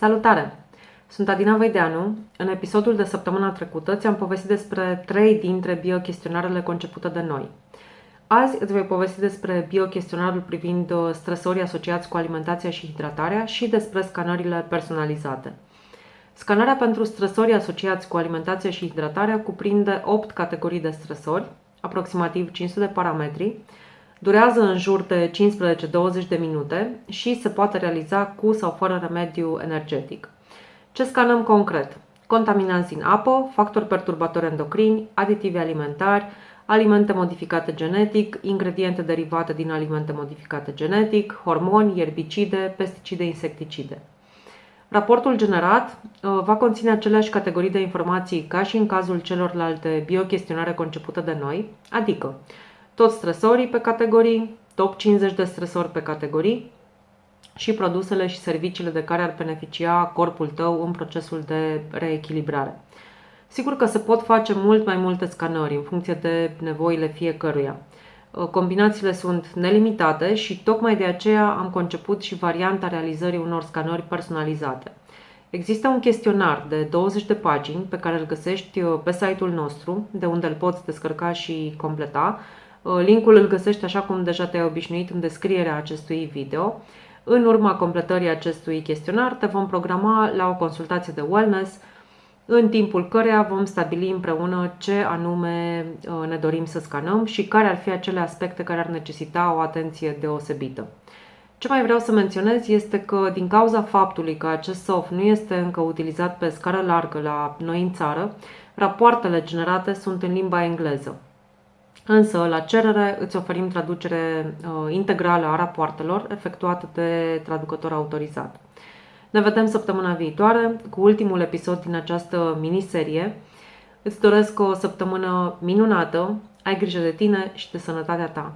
Salutare! Sunt Adina Vaideanu. În episodul de săptămâna trecută ți-am povestit despre trei dintre biochestionarele concepute de noi. Azi îți voi povesti despre biochestionarul privind uh, stresorii asociați cu alimentația și hidratarea și despre scanările personalizate. Scanarea pentru stresorii asociați cu alimentația și hidratarea cuprinde 8 categorii de stresori, aproximativ 500 de parametri, durează în jur de 15-20 de minute și se poate realiza cu sau fără remediu energetic. Ce scanăm concret? Contaminanți în apă, factori perturbatori endocrini, aditivi alimentari, alimente modificate genetic, ingrediente derivate din alimente modificate genetic, hormoni, ierbicide, pesticide, insecticide. Raportul generat uh, va conține aceleași categorii de informații ca și în cazul celorlalte biochestionare concepute de noi, adică toți stresorii pe categorii, top 50 de stresori pe categorii și produsele și serviciile de care ar beneficia corpul tău în procesul de reechilibrare. Sigur că se pot face mult mai multe scanări în funcție de nevoile fiecăruia. Uh, combinațiile sunt nelimitate și tocmai de aceea am conceput și varianta realizării unor scanări personalizate. Există un chestionar de 20 de pagini pe care îl găsești uh, pe site-ul nostru, de unde îl poți descărca și completa. Uh, linkul îl găsești așa cum deja te-ai obișnuit în descrierea acestui video. În urma completării acestui chestionar te vom programa la o consultație de wellness în timpul căreia vom stabili împreună ce anume uh, ne dorim să scanăm și care ar fi acele aspecte care ar necesita o atenție deosebită. Ce mai vreau să menționez este că din cauza faptului că acest soft nu este încă utilizat pe scară largă la noi în țară, rapoartele generate sunt în limba engleză. Însă, la cerere, îți oferim traducere uh, integrală a rapoartelor efectuată de traducător autorizat. Ne vedem săptămâna viitoare cu ultimul episod din această miniserie. Îți doresc o săptămână minunată, ai grijă de tine și de sănătatea ta.